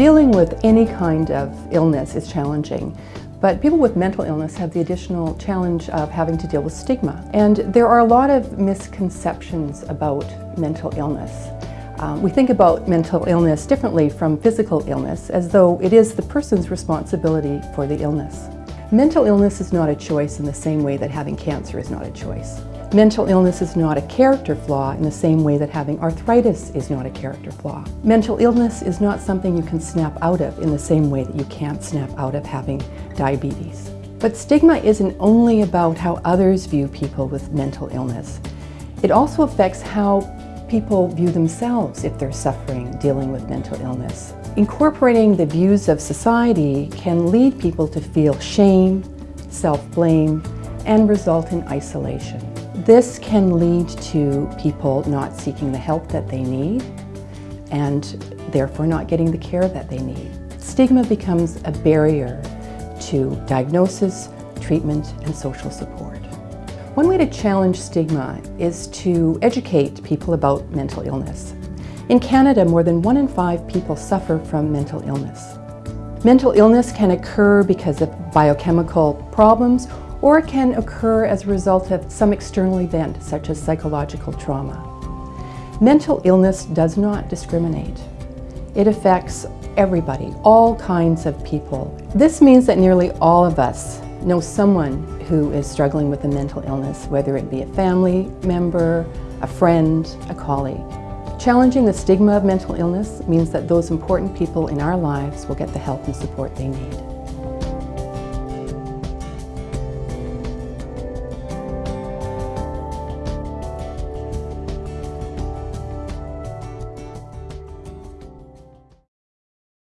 Dealing with any kind of illness is challenging, but people with mental illness have the additional challenge of having to deal with stigma. And there are a lot of misconceptions about mental illness. Um, we think about mental illness differently from physical illness, as though it is the person's responsibility for the illness. Mental illness is not a choice in the same way that having cancer is not a choice. Mental illness is not a character flaw in the same way that having arthritis is not a character flaw. Mental illness is not something you can snap out of in the same way that you can't snap out of having diabetes. But stigma isn't only about how others view people with mental illness. It also affects how people view themselves if they're suffering dealing with mental illness. Incorporating the views of society can lead people to feel shame, self-blame, and result in isolation. This can lead to people not seeking the help that they need and therefore not getting the care that they need. Stigma becomes a barrier to diagnosis, treatment, and social support. One way to challenge stigma is to educate people about mental illness. In Canada, more than one in five people suffer from mental illness. Mental illness can occur because of biochemical problems or it can occur as a result of some external event, such as psychological trauma. Mental illness does not discriminate. It affects everybody, all kinds of people. This means that nearly all of us know someone who is struggling with a mental illness, whether it be a family member, a friend, a colleague. Challenging the stigma of mental illness means that those important people in our lives will get the help and support they need.